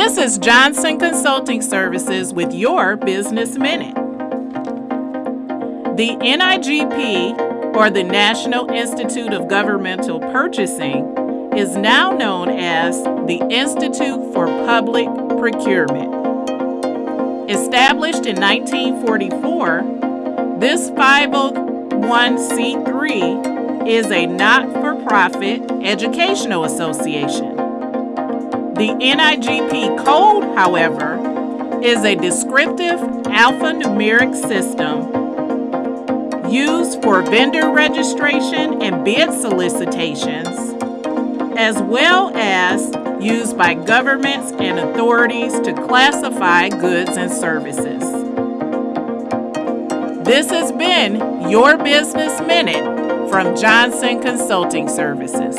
This is Johnson Consulting Services with your Business Minute. The NIGP, or the National Institute of Governmental Purchasing, is now known as the Institute for Public Procurement. Established in 1944, this 501c3 is a not for profit educational association. The NIGP code, however, is a descriptive alphanumeric system used for vendor registration and bid solicitations as well as used by governments and authorities to classify goods and services. This has been your Business Minute from Johnson Consulting Services.